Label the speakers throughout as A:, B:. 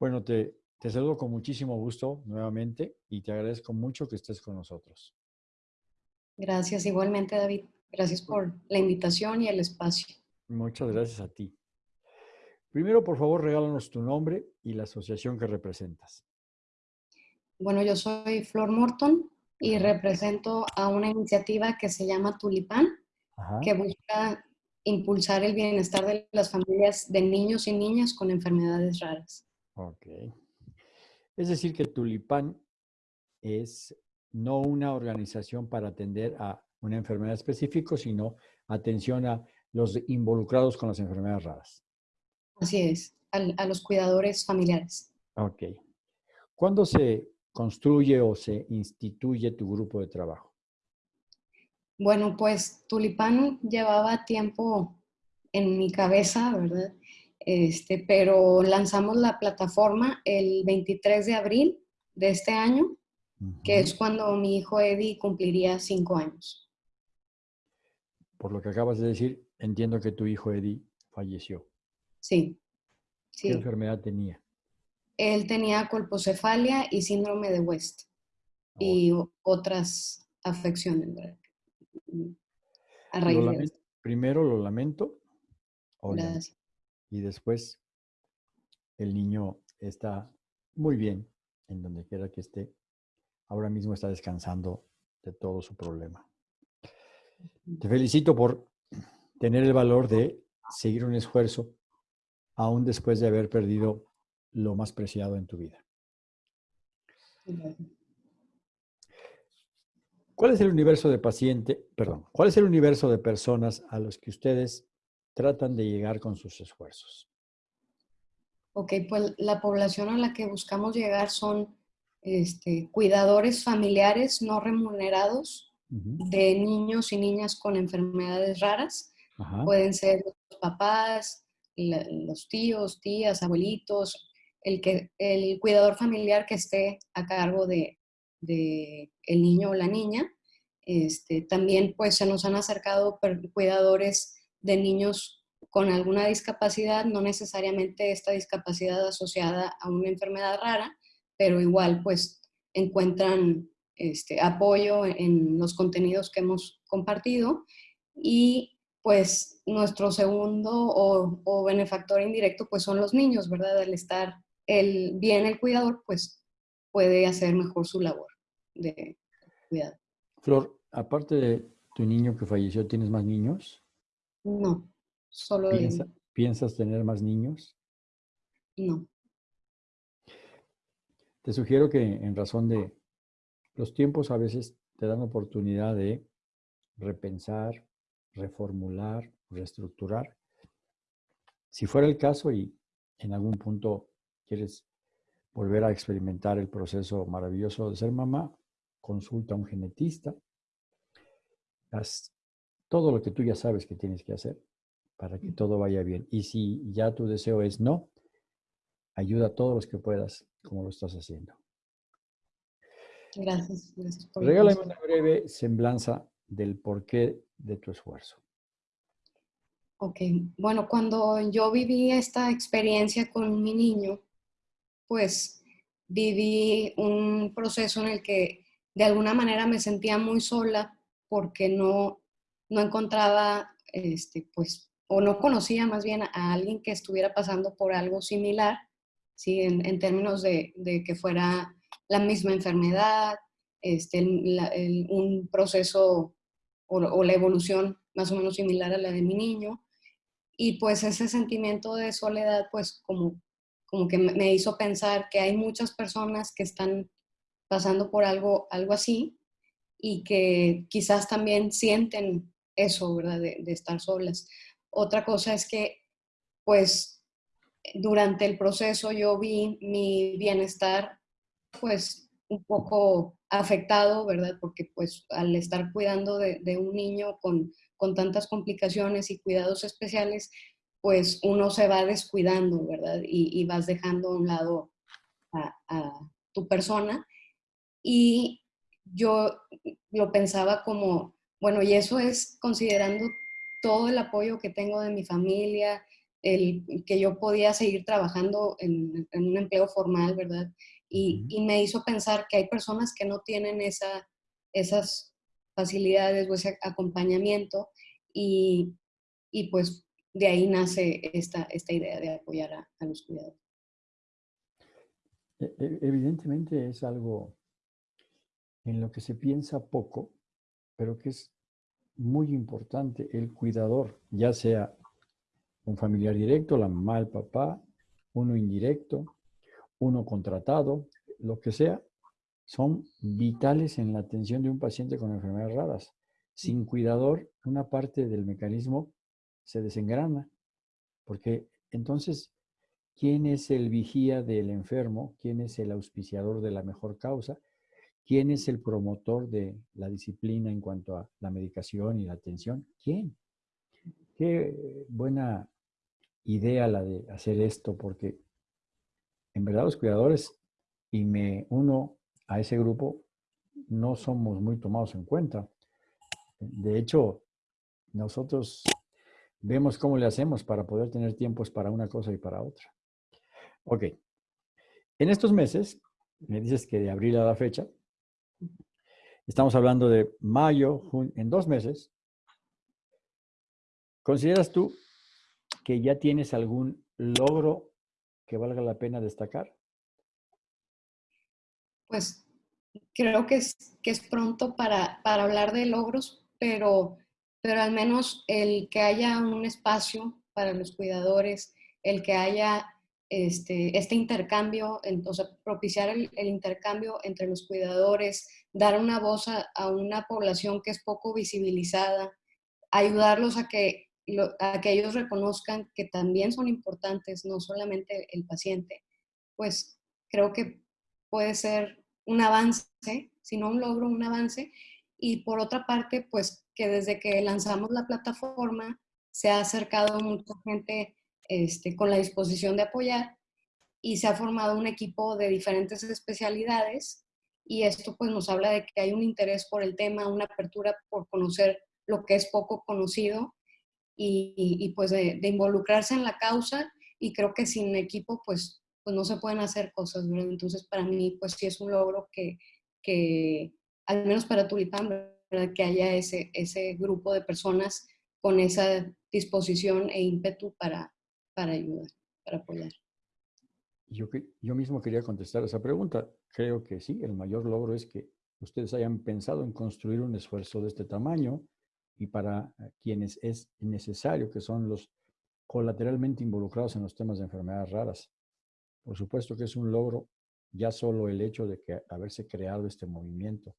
A: Bueno, te, te saludo con muchísimo gusto nuevamente y te agradezco mucho que estés con nosotros.
B: Gracias igualmente, David. Gracias por la invitación y el espacio.
A: Muchas gracias a ti. Primero, por favor, regálanos tu nombre y la asociación que representas.
B: Bueno, yo soy Flor Morton y represento a una iniciativa que se llama Tulipán, que busca impulsar el bienestar de las familias de niños y niñas con enfermedades raras.
A: Ok. Es decir, que Tulipán es no una organización para atender a una enfermedad específica, sino atención a los involucrados con las enfermedades raras.
B: Así es, a, los cuidadores familiares.
A: Ok. ¿Cuándo se construye o se instituye tu grupo de trabajo?
B: Bueno, pues Tulipán llevaba tiempo en mi cabeza, ¿verdad? Este, pero lanzamos la plataforma el 23 de abril de este año, que es cuando mi hijo Eddie cumpliría cinco años.
A: Por lo que acabas de decir, entiendo que tu hijo Eddie falleció.
B: Sí.
A: sí. ¿Qué enfermedad tenía?
B: Él tenía colpocefalia y síndrome de West y otras afecciones.
A: A raíz Primero lo lamento. Gracias. Y después el niño está muy bien en donde quiera que esté. Ahora mismo está descansando de todo su problema. Te felicito por tener el valor de seguir un esfuerzo aún después de haber perdido lo más preciado en tu vida. ¿Cuál es el universo de paciente, perdón, cuál es el universo de personas a los que ustedes tratan de llegar con sus esfuerzos?
B: Ok, pues la población a la que buscamos llegar son este, cuidadores familiares no remunerados de niños y niñas con enfermedades raras. Pueden ser los papás, los tíos, tías, abuelitos, el, que, el cuidador familiar que esté a cargo de, el niño o la niña. Este, también pues se nos han acercado cuidadores de niños con alguna discapacidad, no necesariamente esta discapacidad asociada a una enfermedad rara, pero igual pues encuentran este, apoyo en los contenidos que hemos compartido y pues nuestro segundo o, benefactor indirecto pues son los niños, ¿verdad? Al estar el, bien el cuidador pues puede hacer mejor su labor de cuidado.
A: Flor, aparte de tu niño que falleció, ¿tienes más niños?
B: No, solo
A: ¿Piensas tener más niños?
B: No.
A: Te sugiero que en razón de los tiempos a veces te dan oportunidad de repensar, reformular, reestructurar. Si fuera el caso y en algún punto quieres volver a experimentar el proceso maravilloso de ser mamá, consulta a un genetista, haz todo lo que tú ya sabes que tienes que hacer para que todo vaya bien. Y si ya tu deseo es no, ayuda a todos los que puedas, como lo estás haciendo.
B: Gracias.
A: Regálame una breve semblanza del porqué de tu esfuerzo.
B: Ok, bueno, cuando yo viví esta experiencia con mi niño, pues viví un proceso en el que de alguna manera me sentía muy sola porque no, no encontraba, este, pues, o no conocía más bien a alguien que estuviera pasando por algo similar, ¿sí? en, términos de, que fuera la misma enfermedad, este, un proceso o, la evolución más o menos similar a la de mi niño. Y pues ese sentimiento de soledad, pues como, como que me hizo pensar que hay muchas personas que están pasando por algo, algo así y que quizás también sienten eso, ¿verdad? De, estar solas. Otra cosa es que, pues, durante el proceso yo vi mi bienestar pues un poco afectado, ¿verdad? Porque pues al estar cuidando de, un niño con, tantas complicaciones y cuidados especiales, pues uno se va descuidando, ¿verdad? Y, vas dejando a un lado a, tu persona. Y yo lo pensaba como, bueno, y eso es considerando todo el apoyo que tengo de mi familia, el, que yo podía seguir trabajando en, un empleo formal, ¿verdad? Y, me hizo pensar que hay personas que no tienen esa, esas facilidades o ese acompañamiento y, pues de ahí nace esta, esta idea de apoyar a, a los cuidadores.
A: E, e, evidentemente es algo en lo que se piensa poco, pero que es muy importante el cuidador, ya sea un familiar directo, la mamá, el papá, uno indirecto, uno contratado, lo que sea, son vitales en la atención de un paciente con enfermedades raras. Sin cuidador, una parte del mecanismo se desengrana, porque entonces, ¿quién es el vigía del enfermo? ¿Quién es el auspiciador de la mejor causa? ¿Quién es el promotor de la disciplina en cuanto a la medicación y la atención? ¿Quién? Qué buena idea la de hacer esto, porque en verdad los cuidadores, y me uno a ese grupo, no somos muy tomados en cuenta. De hecho, nosotros vemos cómo le hacemos para poder tener tiempos para una cosa y para otra. Ok. En estos meses, me dices que de abril a la fecha, estamos hablando de mayo, en dos meses, ¿consideras tú que ya tienes algún logro que valga la pena destacar?
B: Pues creo que es, que es pronto para, para hablar de logros, pero, pero al menos el que haya un espacio para los cuidadores, el que haya este, este intercambio, sea, propiciar el, intercambio entre los cuidadores, dar una voz a, una población que es poco visibilizada, ayudarlos a que a que ellos reconozcan que también son importantes, no solamente el paciente, pues creo que puede ser un avance, si no un logro, un avance. Y por otra parte, pues que desde que lanzamos la plataforma se ha acercado mucha gente este, con la disposición de apoyar y se ha formado un equipo de diferentes especialidades y esto pues nos habla de que hay un interés por el tema, una apertura por conocer lo que es poco conocido y, pues de, involucrarse en la causa y creo que sin equipo pues, pues no se pueden hacer cosas, ¿verdad? Entonces para mí pues sí es un logro que, que al menos para Tulipán, ¿verdad? Que haya ese, ese grupo de personas con esa disposición e ímpetu para, para ayudar, para apoyar.
A: Yo, yo mismo quería contestar esa pregunta. Creo que sí, el mayor logro es que ustedes hayan pensado en construir un esfuerzo de este tamaño, y para eh, quienes es necesario, que son los colateralmente involucrados en los temas de enfermedades raras. Por supuesto que es un logro ya solo el hecho de que haberse creado este movimiento.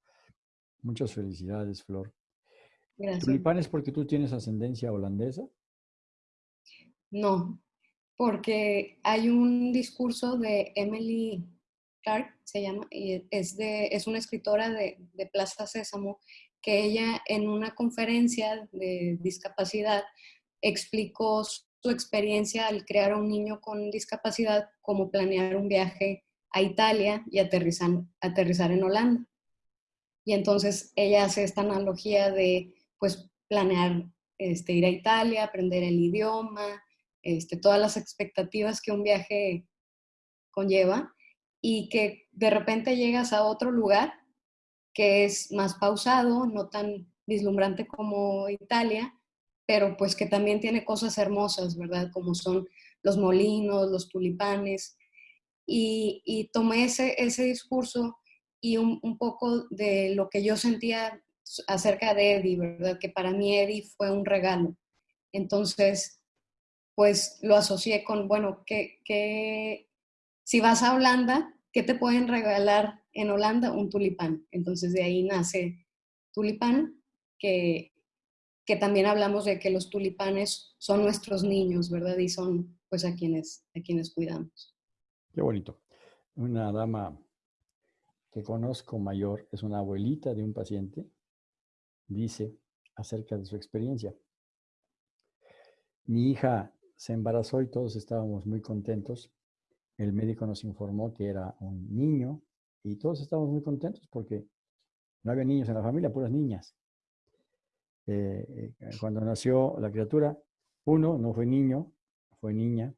A: Muchas felicidades, Flor. Gracias. ¿Tulipanes porque tú tienes ascendencia holandesa?
B: No, porque hay un discurso de Emily Clark, se llama, y es, de, es una escritora de, de Plaza Sésamo, que ella en una conferencia de discapacidad explicó su experiencia al crear a un niño con discapacidad, como planear un viaje a Italia y aterrizar, aterrizar en Holanda. Y entonces ella hace esta analogía de, pues, planear este, ir a Italia, aprender el idioma, este, todas las expectativas que un viaje conlleva y que de repente llegas a otro lugar que es más pausado, no tan vislumbrante como Italia, pero pues que también tiene cosas hermosas, ¿verdad? Como son los molinos, los tulipanes. Y, tomé ese, ese discurso y un, poco de lo que yo sentía acerca de Eddie, ¿verdad? Que para mí Eddie fue un regalo. Entonces, pues lo asocié con, bueno, que, que si vas a Holanda, ¿qué te pueden regalar en Holanda un tulipán. Entonces de ahí nace tulipán, que, que también hablamos de que los tulipanes son nuestros niños, ¿verdad? Y son pues a quienes, a quienes cuidamos.
A: Qué bonito. Una dama que conozco mayor, es una abuelita de un paciente, dice acerca de su experiencia. Mi hija se embarazó y todos estábamos muy contentos. El médico nos informó que era un niño y todos estamos muy contentos porque no había niños en la familia, puras niñas. Eh, eh, cuando nació la criatura, uno no fue niño, fue niña.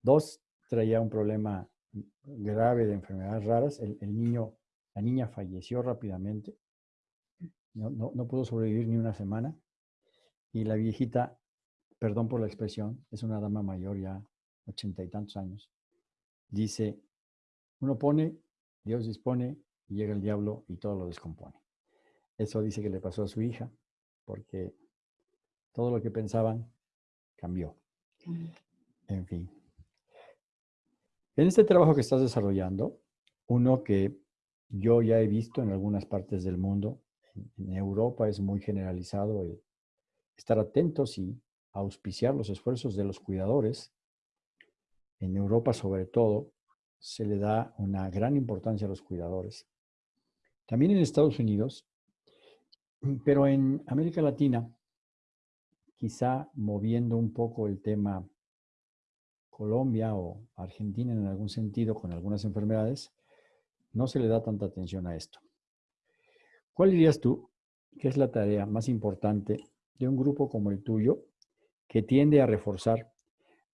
A: Dos, traía un problema grave de enfermedades raras. El, niño, la niña falleció rápidamente. No, pudo sobrevivir ni una semana. Y la viejita, perdón por la expresión, es una dama mayor ya, ochenta y tantos años. Dice, uno pone, Dios dispone, y llega el diablo y todo lo descompone. Eso dice que le pasó a su hija, porque todo lo que pensaban cambió. En fin. En este trabajo que estás desarrollando, uno que yo ya he visto en algunas partes del mundo, en Europa es muy generalizado el estar atentos y auspiciar los esfuerzos de los cuidadores. En Europa sobre todo se le da una gran importancia a los cuidadores. También en Estados Unidos, pero en América Latina, quizá moviendo un poco el tema Colombia o Argentina en algún sentido con algunas enfermedades, no se le da tanta atención a esto. ¿Cuál dirías tú que es la tarea más importante de un grupo como el tuyo que tiende a reforzar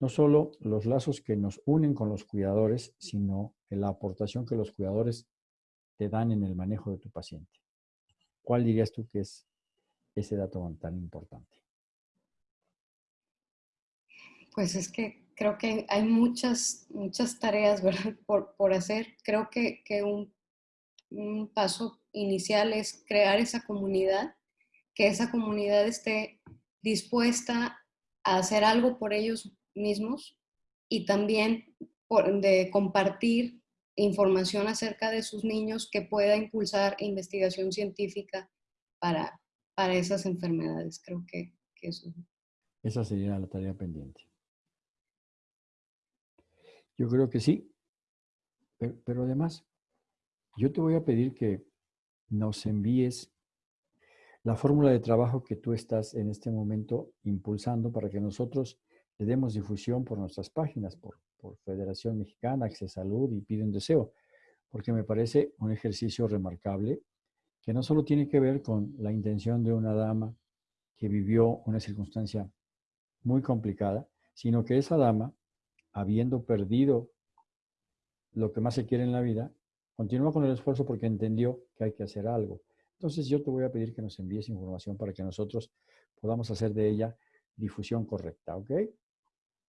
A: no solo los lazos que nos unen con los cuidadores, sino la aportación que los cuidadores te dan en el manejo de tu paciente? ¿Cuál dirías tú que es ese dato tan importante?
B: Pues es que creo que hay muchas, muchas tareas Por, hacer. Creo que, un, paso inicial es crear esa comunidad, que esa comunidad esté dispuesta hacer algo por ellos mismos y también de compartir información acerca de sus niños que pueda impulsar investigación científica para, para esas enfermedades. Creo que, que eso.
A: Esa sería la tarea pendiente. Yo creo que sí, pero, además, yo te voy a pedir que nos envíes la fórmula de trabajo que tú estás en este momento impulsando para que nosotros le demos difusión por nuestras páginas, por, por Federación Mexicana, Access Salud y Pide un Deseo, porque me parece un ejercicio remarcable que no solo tiene que ver con la intención de una dama que vivió una circunstancia muy complicada, sino que esa dama habiendo perdido lo que más se quiere en la vida, continúa con el esfuerzo porque entendió que hay que hacer algo. Entonces yo te voy a pedir que nos envíes información para que nosotros podamos hacer de ella difusión correcta, ¿ok?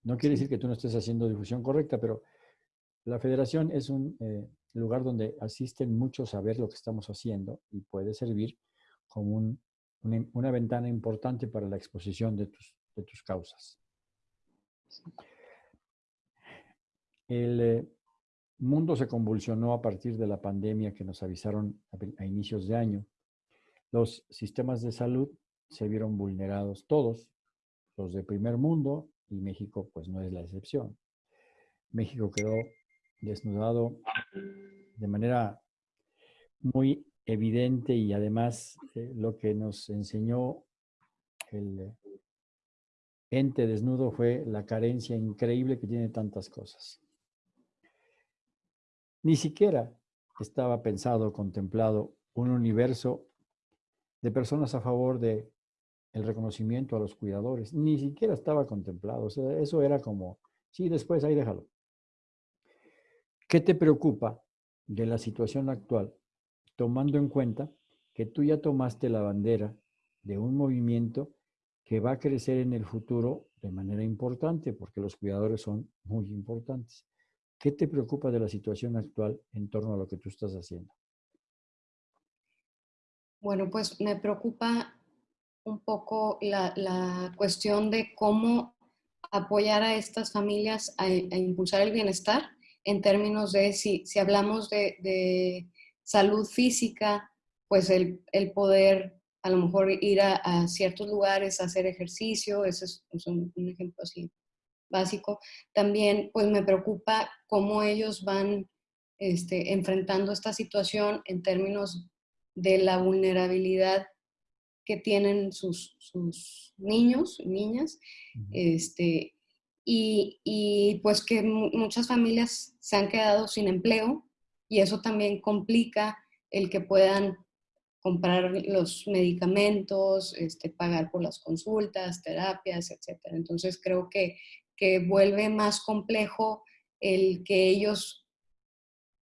A: No quiere decir que tú no estés haciendo difusión correcta, pero la federación es un eh, lugar donde asisten muchos a ver lo que estamos haciendo y puede servir como una, ventana importante para la exposición de tus, de tus causas. El eh, mundo se convulsionó a partir de la pandemia que nos avisaron a, inicios de año. Los sistemas de salud se vieron vulnerados todos, los de primer mundo, y México pues no es la excepción. México quedó desnudado de manera muy evidente y además eh, lo que nos enseñó el ente desnudo fue la carencia increíble que tiene tantas cosas. Ni siquiera estaba pensado, contemplado un universo de personas a favor de el reconocimiento a los cuidadores. Ni siquiera estaba contemplado. eso era como, sí, después ahí déjalo. ¿Qué te preocupa de la situación actual, tomando en cuenta que tú ya tomaste la bandera de un movimiento que va a crecer en el futuro de manera importante, porque los cuidadores son muy importantes? ¿Qué te preocupa de la situación actual en torno a lo que tú estás haciendo?
B: Bueno, pues me preocupa un poco la, cuestión de cómo apoyar a estas familias a, impulsar el bienestar en términos de si, si hablamos de, salud física, pues el, poder a lo mejor ir a, ciertos lugares a hacer ejercicio, ese es, un, un ejemplo así básico. También pues me preocupa cómo ellos van este, enfrentando esta situación en términos de la vulnerabilidad que tienen sus, sus niños y niñas, este, y, y, pues que muchas familias se han quedado sin empleo y eso también complica el que puedan comprar los medicamentos, este, pagar por las consultas, terapias, etc. Entonces creo que que vuelve más complejo el que ellos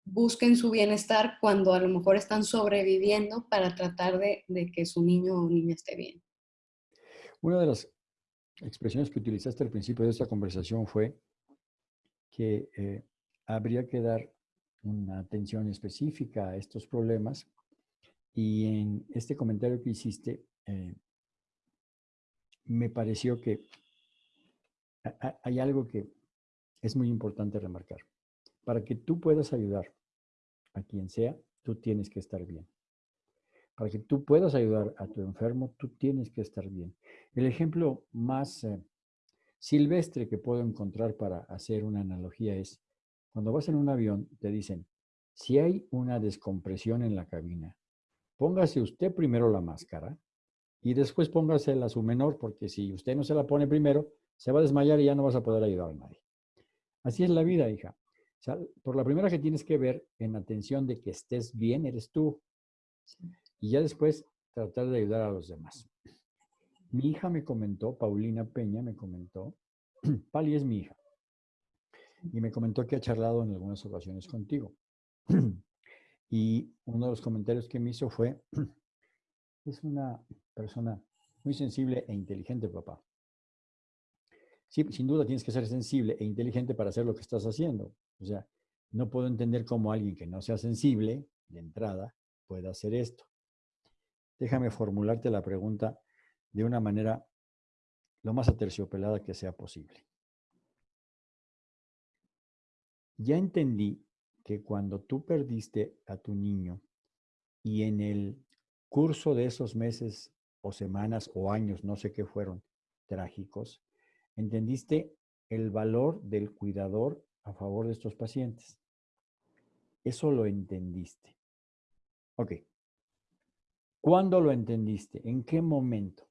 B: busquen su bienestar cuando a lo mejor están sobreviviendo para tratar de, que su niño o niña esté bien.
A: Una de las expresiones que utilizaste al principio de esta conversación fue que eh, habría que dar una atención específica a estos problemas y en este comentario que hiciste eh, me pareció que hay algo que es muy importante remarcar. Para que tú puedas ayudar a quien sea, tú tienes que estar bien. Para que tú puedas ayudar a tu enfermo, tú tienes que estar bien. El ejemplo más eh, silvestre que puedo encontrar para hacer una analogía es, cuando vas en un avión, te dicen, si hay una descompresión en la cabina, póngase usted primero la máscara y después póngasela a su menor, porque si usted no se la pone primero, se va a desmayar y ya no vas a poder ayudar a nadie. Así es la vida, hija. Por la primera que tienes que ver en atención de que estés bien, eres tú. Y ya después tratar de ayudar a los demás. Mi hija me comentó, Paulina Peña me comentó, Pali es mi hija, y me comentó que ha charlado en algunas ocasiones contigo. Y uno de los comentarios que me hizo fue, es una persona muy sensible e inteligente, papá. Sí, sin duda tienes que ser sensible e inteligente para hacer lo que estás haciendo. O sea, no puedo entender cómo alguien que no sea sensible, de entrada, pueda hacer esto. Déjame formularte la pregunta de una manera lo más aterciopelada que sea posible. Ya entendí que cuando tú perdiste a tu niño y en el curso de esos meses o semanas o años, no sé qué fueron, trágicos, entendiste el valor del cuidador a favor de estos pacientes. Eso lo entendiste. Ok. ¿Cuándo lo entendiste? ¿En qué momento?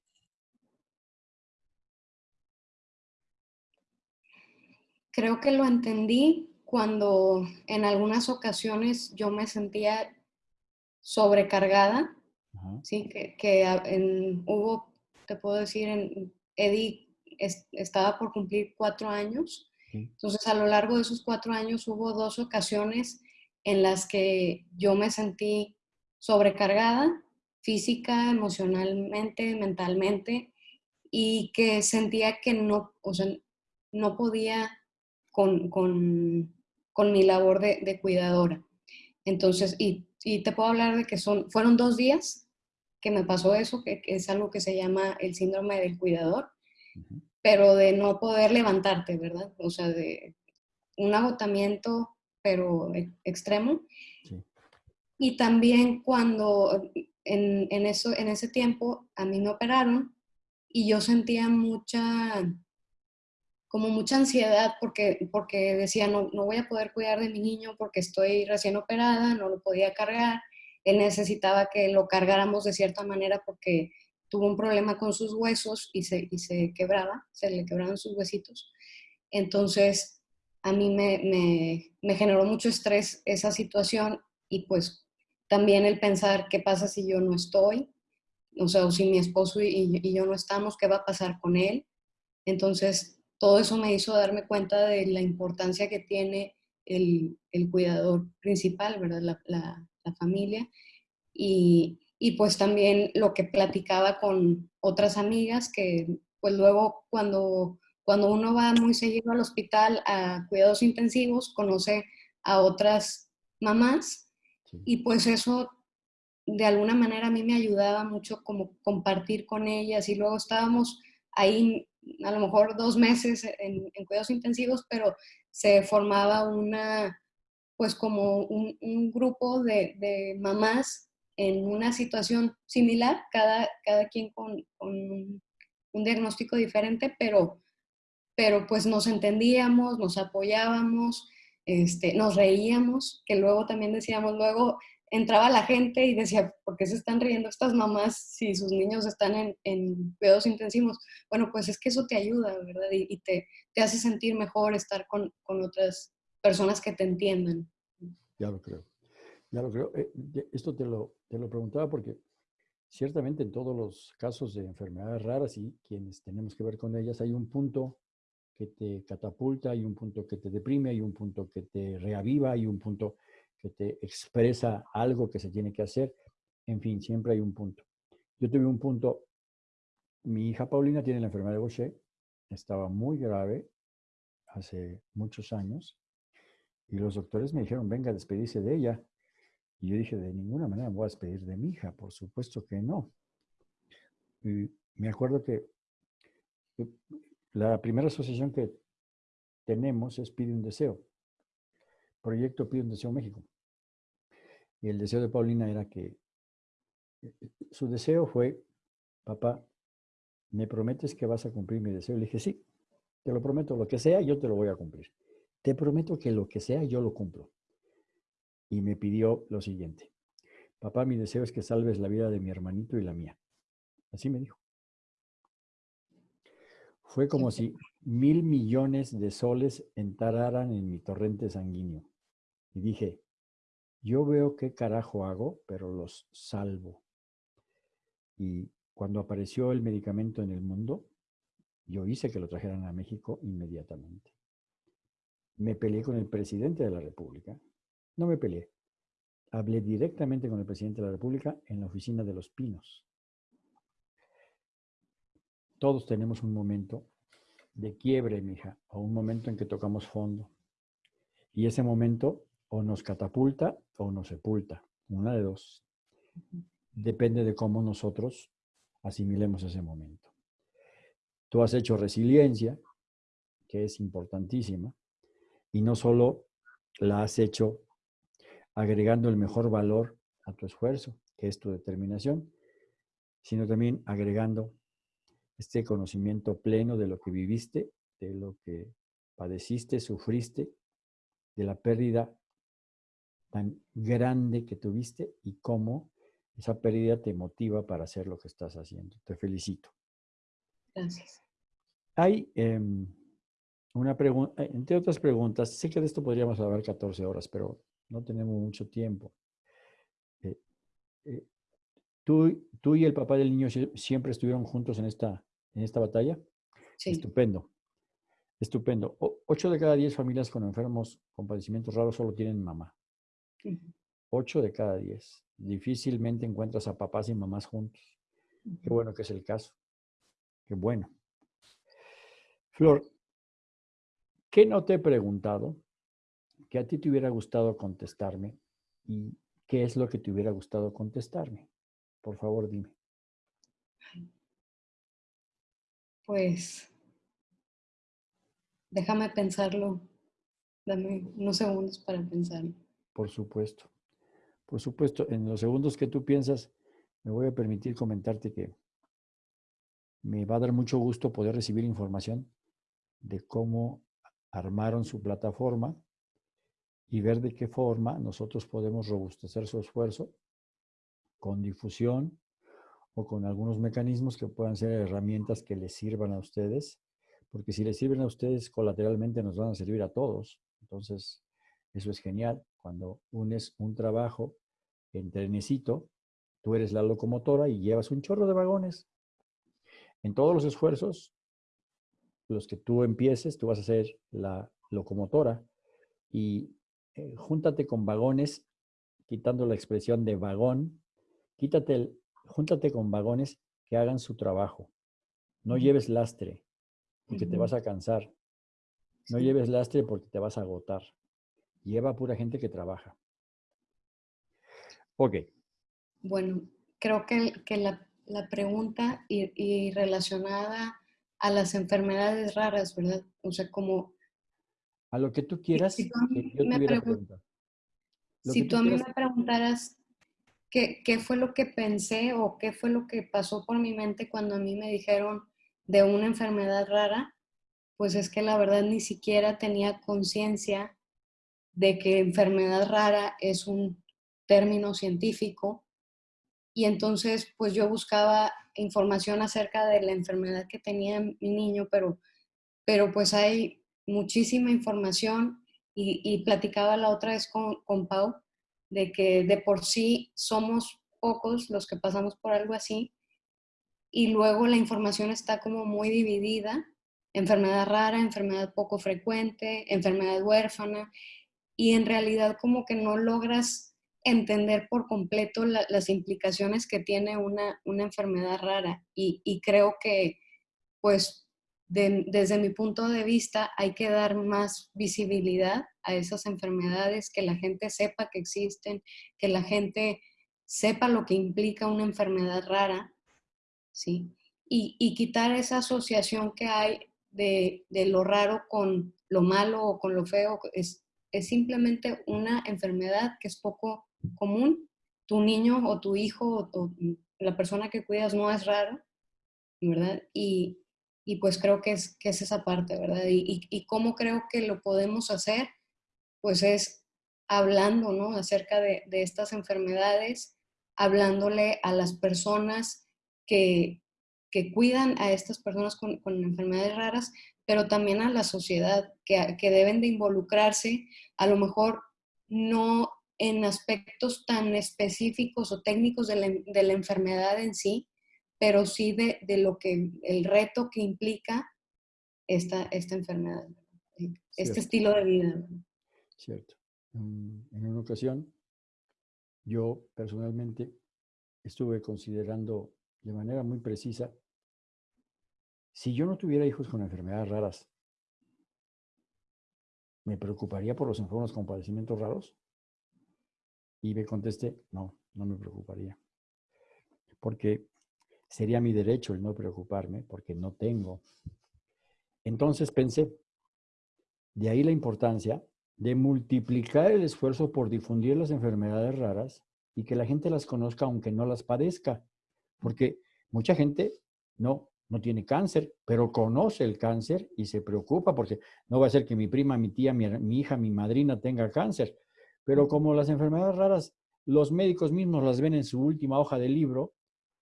B: Creo que lo entendí cuando en algunas ocasiones yo me sentía sobrecargada, ¿sí? que, hubo, te puedo decir, en Eddie estaba por cumplir cuatro años. Entonces, a lo largo de esos cuatro años hubo dos ocasiones en las que yo me sentí sobrecargada, física, emocionalmente, mentalmente, y que sentía que no, o sea, no podía con, con mi labor de, cuidadora. Entonces, y, te puedo hablar de que son, fueron dos días que me pasó eso, que, es algo que se llama el síndrome del cuidador, pero de no poder levantarte, ¿verdad? O sea, de un agotamiento, pero e, extremo. Y también cuando en, en, eso, en ese tiempo a mí me operaron y yo sentía mucha como mucha ansiedad porque, porque decía, no, no voy a poder cuidar de mi niño porque estoy recién operada, no lo podía cargar, él necesitaba que lo cargáramos de cierta manera porque tuvo un problema con sus huesos y se, y se quebraba, se le quebraban sus huesitos. Entonces, a mí me, me, me, generó mucho estrés esa situación y pues también el pensar qué pasa si yo no estoy, o sea, o si mi esposo y, y yo no estamos, qué va a pasar con él. Entonces, todo eso me hizo darme cuenta de la importancia que tiene el, cuidador principal, ¿verdad? La, familia. Y, pues también lo que platicaba con otras amigas, que pues luego cuando, cuando uno va muy seguido al hospital a cuidados intensivos, conoce a otras mamás y pues eso de alguna manera a mí me ayudaba mucho como compartir con ellas y luego estábamos ahí a lo mejor dos meses en, cuidados intensivos, pero se formaba una, pues como un, grupo de, mamás en una situación similar, cada, cada quien con, un, diagnóstico diferente, pero, pero pues nos entendíamos, nos apoyábamos, este, nos reíamos, que luego también decíamos, luego entraba la gente y decía, ¿por qué se están riendo estas mamás si sus niños están en, en cuidados intensivos? Bueno, pues es que eso te ayuda, ¿verdad? Y, te, te, hace sentir mejor estar con, con, otras personas que te entiendan.
A: Ya lo creo, ya lo creo. Eh, esto te lo, te lo preguntaba porque ciertamente en todos los casos de enfermedades raras y quienes tenemos que ver con ellas hay un punto que te catapulta, hay un punto que te deprime, hay un punto que te reaviva, hay un punto que te expresa algo que se tiene que hacer. En fin, siempre hay un punto. Yo tuve un punto, mi hija Paulina tiene la enfermedad de Gaucher, estaba muy grave hace muchos años, y los doctores me dijeron, venga despedirse de ella. Y yo dije, de ninguna manera voy a despedir de mi hija, por supuesto que no. Y me acuerdo que la primera asociación que tenemos es Pide un Deseo. Proyecto Pide un Deseo México. Y el deseo de Paulina era que eh, su deseo fue, papá, ¿me prometes que vas a cumplir mi deseo? Le dije, sí, te lo prometo, lo que sea, yo te lo voy a cumplir. Te prometo que lo que sea, yo lo cumplo. Y me pidió lo siguiente, papá, mi deseo es que salves la vida de mi hermanito y la mía. Así me dijo. Fue como si mil millones de soles entraran en mi torrente sanguíneo. Y dije, yo veo qué carajo hago, pero los salvo. Y cuando apareció el medicamento en el mundo, yo hice que lo trajeran a México inmediatamente. Me peleé con el presidente de la República. No me peleé. Hablé directamente con el presidente de la República en la oficina de los Pinos todos tenemos un momento de quiebre, mija, o un momento en que tocamos fondo. Y ese momento o nos catapulta o nos sepulta, una de dos. Depende de cómo nosotros asimilemos ese momento. Tú has hecho resiliencia, que es importantísima, y no solo la has hecho agregando el mejor valor a tu esfuerzo, que es tu determinación, sino también agregando este conocimiento pleno de lo que viviste, de lo que padeciste, sufriste, de la pérdida tan grande que tuviste y cómo esa pérdida te motiva para hacer lo que estás haciendo. Te felicito.
B: Gracias.
A: Hay em, una pregunta, eh, entre otras preguntas, sé que de esto podríamos hablar 14 horas, pero no tenemos mucho tiempo. Eh, eh, ¿tú, ¿Tú y el papá del niño siempre estuvieron juntos en esta en esta batalla. Sí. Estupendo. Estupendo. ocho de cada diez familias con enfermos con padecimientos raros solo tienen mamá. Ocho de cada diez. Difícilmente encuentras a papás y mamás juntos. Qué bueno que es el caso. Qué bueno. Flor, ¿qué no te he preguntado que a ti te hubiera gustado contestarme y qué es lo que te hubiera gustado contestarme? Por favor, dime.
B: Pues déjame pensarlo. Dame unos segundos para pensarlo.
A: Por supuesto. Por supuesto, en los segundos que tú piensas, me voy a permitir comentarte que me va a dar mucho gusto poder recibir información de cómo armaron su plataforma y ver de qué forma nosotros podemos robustecer su esfuerzo con difusión, o con algunos mecanismos que puedan ser herramientas que les sirvan a ustedes, porque si les sirven a ustedes colateralmente nos van a servir a todos. Entonces, eso es genial. Cuando unes un trabajo en trenecito, tú eres la locomotora y llevas un chorro de vagones. En todos los esfuerzos, los que tú empieces, tú vas a ser la locomotora y eh, júntate con vagones, quitando la expresión de vagón, quítate el, júntate con vagones que hagan su trabajo. No lleves lastre, porque te vas a cansar. No lleves lastre porque te vas a agotar. Lleva pura gente que trabaja. Ok.
B: Bueno, creo que, la, pregunta y, relacionada a las enfermedades raras, ¿verdad? O sea, como...
A: A lo que tú quieras, si tú a mí, me,
B: si tú a mí me preguntaras qué, fue lo que pensé o qué fue lo que pasó por mi mente cuando a mí me dijeron de una enfermedad rara, pues es que la verdad ni siquiera tenía conciencia de que enfermedad rara es un término científico. Y entonces, pues yo buscaba información acerca de la enfermedad que tenía mi niño, pero, pero pues hay muchísima información y, platicaba la otra vez con, con Pau de que de por sí somos pocos los que pasamos por algo así y luego la información está como muy dividida enfermedad rara, enfermedad poco frecuente, enfermedad huérfana, y en realidad como que no logras entender por completo las implicaciones que tiene una, enfermedad rara. Y, creo que, pues, desde mi punto de vista, hay que dar más visibilidad a esas enfermedades, que la gente sepa que existen, que la gente sepa lo que implica una enfermedad rara, ¿sí? Y, quitar esa asociación que hay de, de, lo raro con lo malo o con lo feo. Es, es simplemente una enfermedad que es poco común. Tu niño o tu hijo o, la persona que cuidas no es raro, ¿verdad? Y, pues creo que es, que es esa parte, ¿verdad? Y, y, cómo creo que lo podemos hacer, pues es hablando, ¿no? Acerca de, de estas enfermedades, hablándole a las personas que, que cuidan a estas personas con, con, enfermedades raras, pero también a la sociedad, que, que, deben de involucrarse, a lo mejor no en aspectos tan específicos o técnicos de la enfermedad en sí, pero sí de, de, lo que, el reto que implica esta, esta enfermedad, este estilo de vida.
A: Cierto. En una ocasión, yo personalmente estuve considerando de manera muy precisa, si yo no tuviera hijos con enfermedades raras, ¿me preocuparía por los enfermos con padecimientos raros? Y me contesté, no, no me preocuparía. Porque sería mi derecho el no preocuparme, porque no tengo. Entonces pensé, de ahí la importancia de multiplicar el esfuerzo por difundir las enfermedades raras y que la gente las conozca aunque no las padezca. Porque mucha gente no, no tiene cáncer, pero conoce el cáncer y se preocupa porque no va a ser que mi prima, mi tía, mi, mi hija, mi madrina tenga cáncer. Pero como las enfermedades raras, los médicos mismos las ven en su última hoja de libro,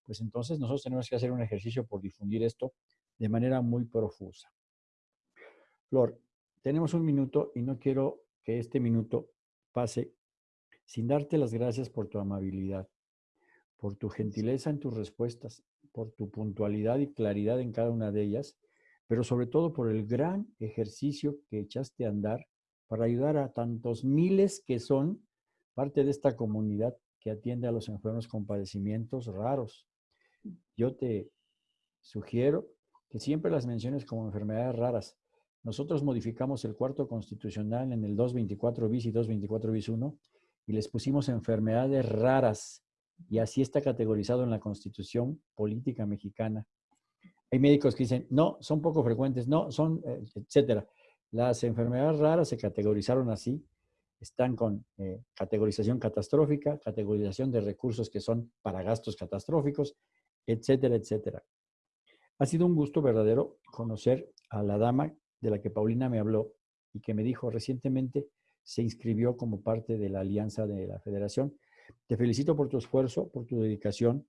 A: pues entonces nosotros tenemos que hacer un ejercicio por difundir esto de manera muy profusa. Flor, tenemos un minuto y no quiero que este minuto pase sin darte las gracias por tu amabilidad por tu gentileza en tus respuestas, por tu puntualidad y claridad en cada una de ellas, pero sobre todo por el gran ejercicio que echaste a andar para ayudar a tantos miles que son parte de esta comunidad que atiende a los enfermos con padecimientos raros. Yo te sugiero que siempre las menciones como enfermedades raras. Nosotros modificamos el cuarto constitucional en el 224 bis y 224 bis 1 y les pusimos enfermedades raras y así está categorizado en la Constitución Política Mexicana. Hay médicos que dicen, no, son poco frecuentes, no, son, eh, etcétera. Las enfermedades raras se categorizaron así, están con eh, categorización catastrófica, categorización de recursos que son para gastos catastróficos, etcétera, etcétera. Ha sido un gusto verdadero conocer a la dama de la que Paulina me habló y que me dijo recientemente se inscribió como parte de la alianza de la federación te felicito por tu esfuerzo, por tu dedicación,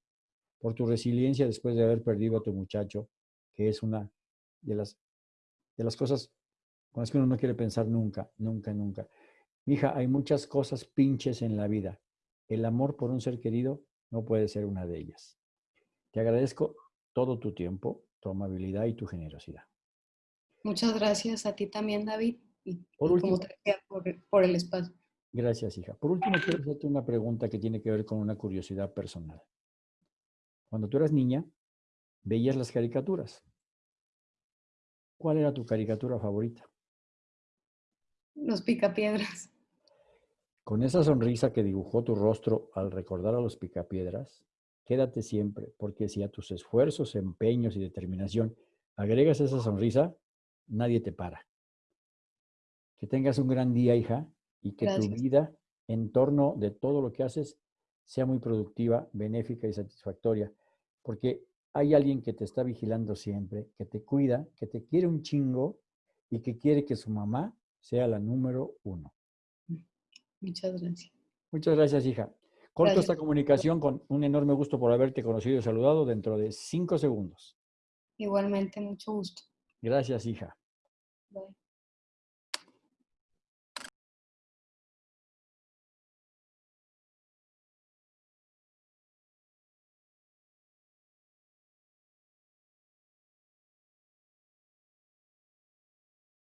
A: por tu resiliencia después de haber perdido a tu muchacho, que es una de las, de las cosas con las que uno no quiere pensar nunca, nunca, nunca. Hija, hay muchas cosas pinches en la vida. El amor por un ser querido no puede ser una de ellas. Te agradezco todo tu tiempo, tu amabilidad y tu generosidad.
B: Muchas gracias a ti también, David, y, por, último, por el espacio.
A: Gracias, hija. Por último, quiero hacerte una pregunta que tiene que ver con una curiosidad personal. Cuando tú eras niña, veías las caricaturas. ¿Cuál era tu caricatura favorita?
B: Los picapiedras.
A: Con esa sonrisa que dibujó tu rostro al recordar a los picapiedras, quédate siempre, porque si a tus esfuerzos, empeños y determinación agregas esa sonrisa, nadie te para. Que tengas un gran día, hija, y que tu vida en torno de todo lo que haces sea muy productiva, benéfica y satisfactoria, porque hay alguien que te está vigilando siempre, que te cuida, que te quiere un chingo y que quiere que su mamá sea la número uno.
B: Muchas gracias.
A: Muchas gracias, hija. Corto esta comunicación con un enorme gusto por haberte conocido y saludado dentro de cinco segundos.
B: Igualmente, mucho gusto.
A: Gracias, hija.
B: Bye.